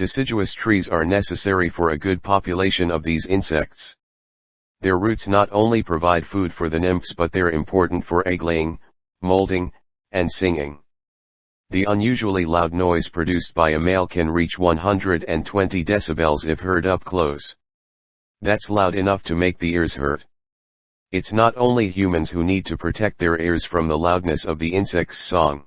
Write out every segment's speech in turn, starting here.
Deciduous trees are necessary for a good population of these insects. Their roots not only provide food for the nymphs but they're important for egg laying, molding, and singing. The unusually loud noise produced by a male can reach 120 decibels if heard up close. That's loud enough to make the ears hurt. It's not only humans who need to protect their ears from the loudness of the insect's song.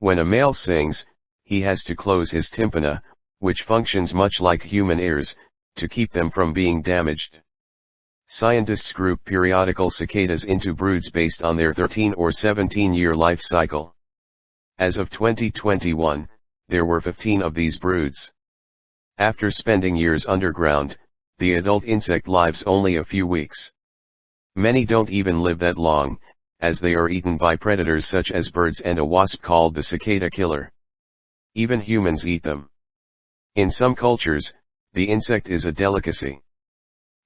When a male sings, he has to close his tympana, which functions much like human ears, to keep them from being damaged. Scientists group periodical cicadas into broods based on their 13 or 17 year life cycle. As of 2021, there were 15 of these broods. After spending years underground, the adult insect lives only a few weeks. Many don't even live that long, as they are eaten by predators such as birds and a wasp called the cicada killer. Even humans eat them. In some cultures, the insect is a delicacy.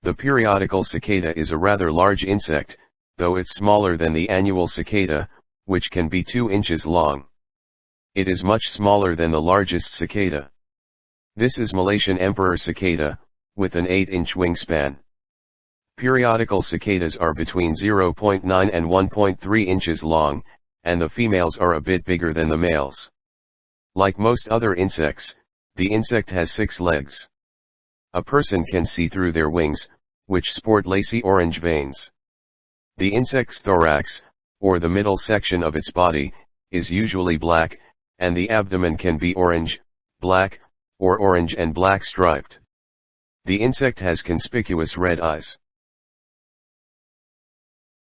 The periodical cicada is a rather large insect, though it's smaller than the annual cicada, which can be 2 inches long. It is much smaller than the largest cicada. This is Malaysian emperor cicada, with an 8-inch wingspan. Periodical cicadas are between 0.9 and 1.3 inches long, and the females are a bit bigger than the males. Like most other insects, the insect has six legs. A person can see through their wings, which sport lacy orange veins. The insect's thorax, or the middle section of its body, is usually black, and the abdomen can be orange, black, or orange and black striped. The insect has conspicuous red eyes.